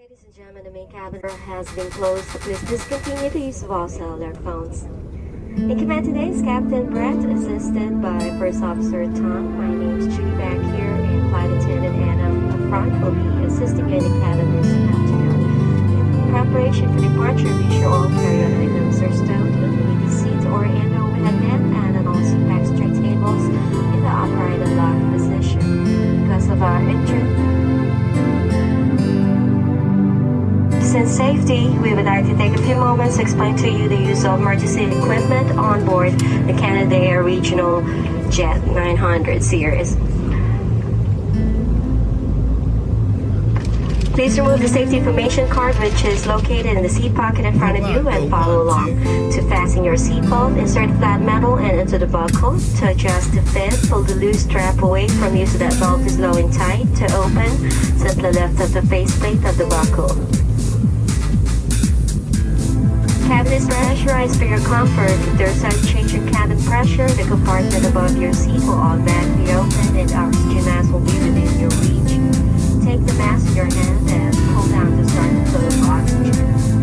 Ladies and gentlemen, the main cabin has been closed, please discontinue the use of all cellular phones. In command today is Captain Brett, assisted by First Officer Tom. My name is Judy back here, and Flight Attendant Anna up front will be assisting you in the cabin this afternoon. In preparation for departure, be sure all carry-on items are and safety, we would like to take a few moments to explain to you the use of emergency equipment on board the Canadair Regional Jet 900 series. Please remove the safety information card which is located in the seat pocket in front of you and follow along. To fasten your seatbelt, insert flat metal and into the buckle. To adjust the fit, pull the loose strap away from you so that belt is low and tight. To open, simply lift up the faceplate of the buckle. Cabin pressurized for your comfort. There's a change in cabin pressure, the compartment above your seat will automatically open and oxygen mask will be within your reach. Take the mask in your hand and pull down to start the flow of oxygen.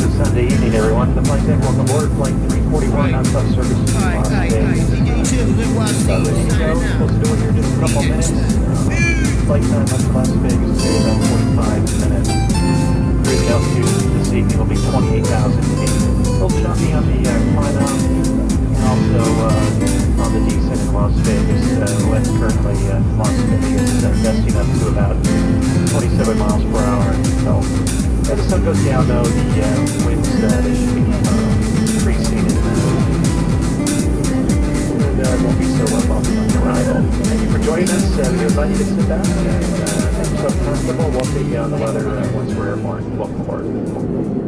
Positive Sunday evening, everyone. The flight deck, welcome aboard flight 341 on sub service. All right, all right, all right. You get live watch, see what's. Supposed to do it here just a couple minutes. Flight time on class sun goes down, though, the uh, winds uh, they should be uh, increasing and uh, uh, won't be so uh, bumpy on arrival. Thank you for joining us. Uh, we invite you to sit back and uh, make yourself comfortable. We'll take you on the weather uh, once we're airborne. Welcome aboard.